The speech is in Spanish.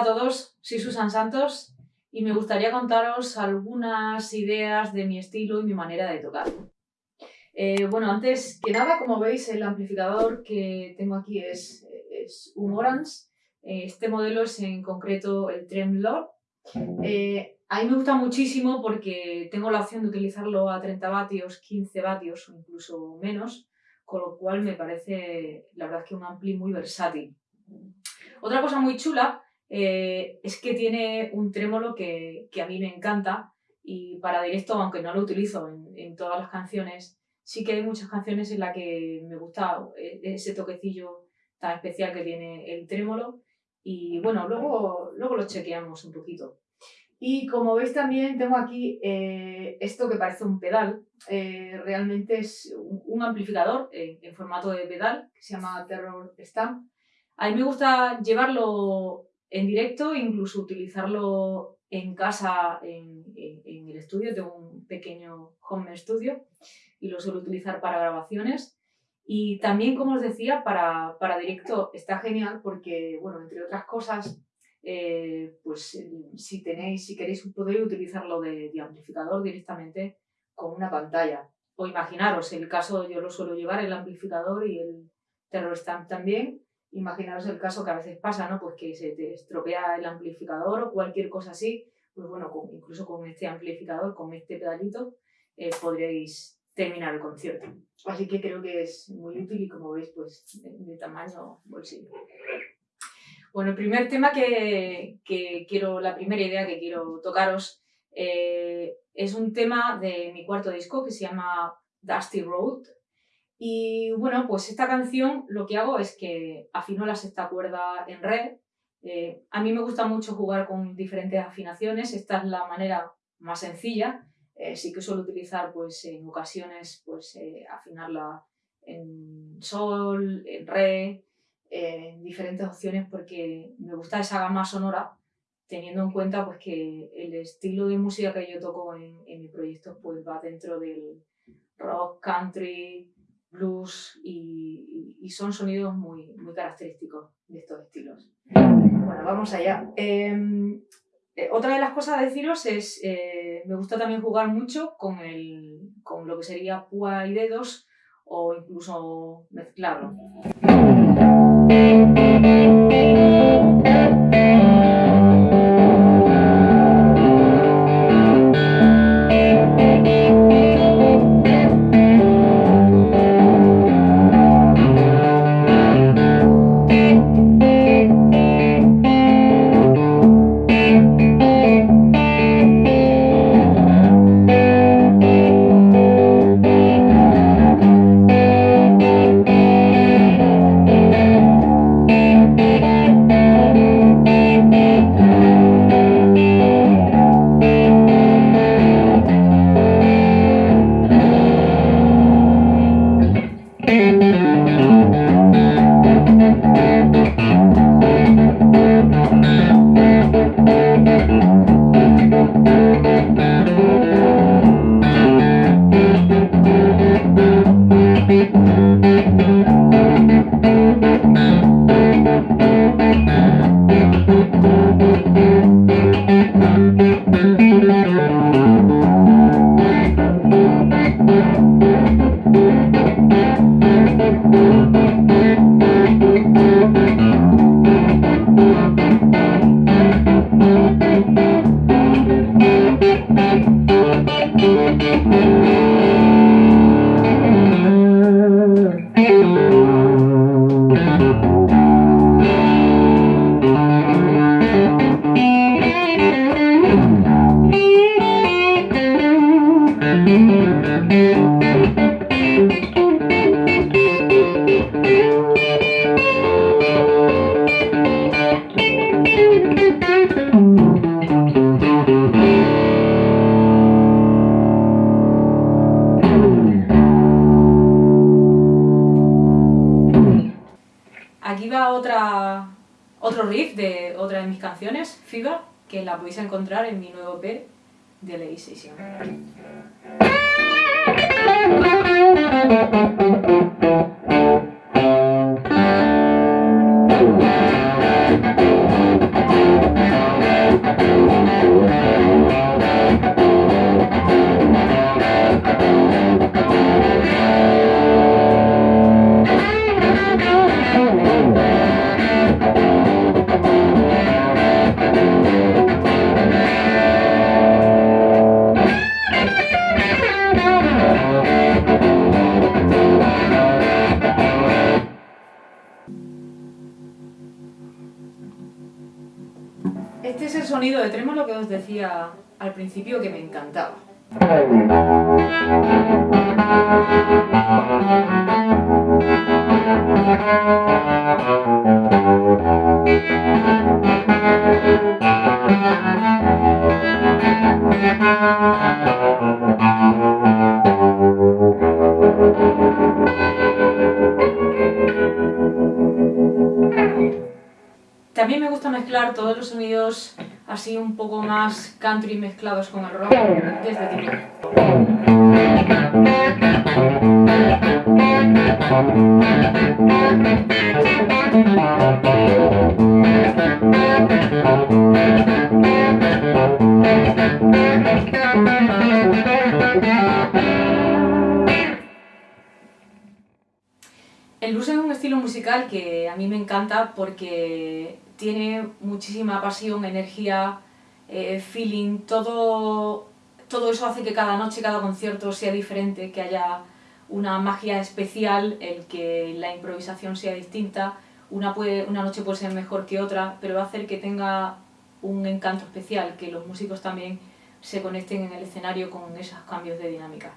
Hola a todos, soy Susan Santos y me gustaría contaros algunas ideas de mi estilo y mi manera de tocar. Eh, bueno, antes que nada, como veis, el amplificador que tengo aquí es, es Orange. Eh, este modelo es en concreto el Tremlord. Eh, a mí me gusta muchísimo porque tengo la opción de utilizarlo a 30 vatios, 15 vatios o incluso menos, con lo cual me parece, la verdad, que un ampli muy versátil. Otra cosa muy chula eh, es que tiene un trémolo que, que, a mí me encanta y para directo, aunque no lo utilizo en, en, todas las canciones, sí que hay muchas canciones en las que me gusta eh, ese toquecillo tan especial que tiene el trémolo y bueno, luego, luego lo chequeamos un poquito. Y como veis también tengo aquí eh, esto que parece un pedal, realmente es un, un amplificador en, en formato de pedal que se llama Terror Stamp. A mí me gusta llevarlo en directo, incluso utilizarlo en casa, en, el estudio, tengo un pequeño home studio y lo suelo utilizar para grabaciones. Y también, como os decía, para, para directo está genial porque, bueno, entre otras cosas, eh, pues si tenéis, si queréis, podéis utilizarlo de, de, amplificador directamente con una pantalla. O imaginaros, el caso yo lo suelo llevar, el amplificador y el Terror Stamp también, imaginaros el caso que a veces pasa, ¿no? Pues que se te estropea el amplificador o cualquier cosa así, pues bueno, con, incluso con este amplificador, con este pedalito, eh, podréis terminar el concierto. Así que creo que es muy útil y como veis, pues de, de tamaño bolsillo. Bueno, el primer tema que, que, quiero, la primera idea que quiero tocaros eh, es un tema de mi cuarto disco que se llama Dusty Road, y bueno, pues esta canción lo que hago es que afino la sexta cuerda en re. Eh, a mí me gusta mucho jugar con diferentes afinaciones, esta es la manera más sencilla. Eh, sí que suelo utilizar pues en ocasiones pues eh, afinarla en sol, en re, en diferentes opciones porque me gusta esa gama sonora teniendo en cuenta pues que el estilo de música que yo toco en, en mi proyecto pues va dentro del rock, country, blues y, son sonidos muy, muy característicos de estos estilos. Bueno, vamos allá. Eh, eh, otra de las cosas a deciros es, eh, me gusta también jugar mucho con, el, con lo que sería púa y dedos o incluso mezclarlo. Otra, otro riff de otra de mis canciones, Fever, que la podéis encontrar en mi nuevo EP de Ley Session. Sonido de trémolo que os decía al principio que me encantaba. También me gusta mezclar todos los sonidos así un poco más country mezclados con el rock de tipo. El blues es un estilo musical que a mí me encanta porque tiene muchísima pasión, energía, eh, feeling, todo, todo eso hace que cada noche, cada concierto sea diferente, que haya una magia especial, el que la improvisación sea distinta, una, puede, una noche puede ser mejor que otra, pero va a hacer que tenga un encanto especial, que los músicos también se conecten en el escenario con esos cambios de dinámica.